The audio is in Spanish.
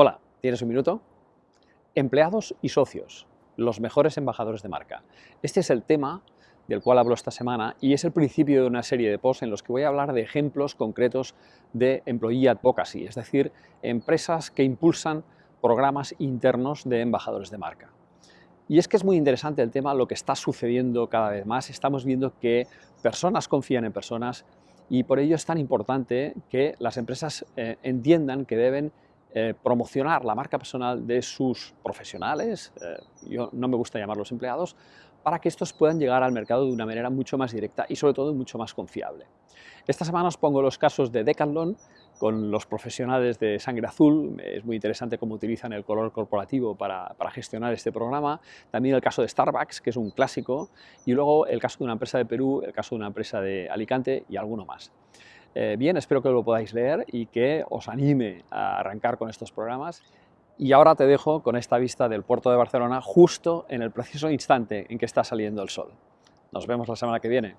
Hola, ¿tienes un minuto? Empleados y socios, los mejores embajadores de marca. Este es el tema del cual hablo esta semana y es el principio de una serie de posts en los que voy a hablar de ejemplos concretos de employee advocacy, es decir, empresas que impulsan programas internos de embajadores de marca. Y es que es muy interesante el tema, lo que está sucediendo cada vez más. Estamos viendo que personas confían en personas y por ello es tan importante que las empresas eh, entiendan que deben eh, promocionar la marca personal de sus profesionales, eh, yo no me gusta llamarlos empleados, para que estos puedan llegar al mercado de una manera mucho más directa y sobre todo mucho más confiable. Esta semana os pongo los casos de Decathlon con los profesionales de Sangre Azul, es muy interesante cómo utilizan el color corporativo para, para, gestionar este programa, también el caso de Starbucks, que es un clásico, y luego el caso de una empresa de Perú, el caso de una empresa de Alicante y alguno más. Eh, bien, espero que lo podáis leer y que os anime a arrancar con estos programas. Y ahora te dejo con esta vista del puerto de Barcelona justo en el preciso instante en que está saliendo el sol. Nos vemos la semana que viene.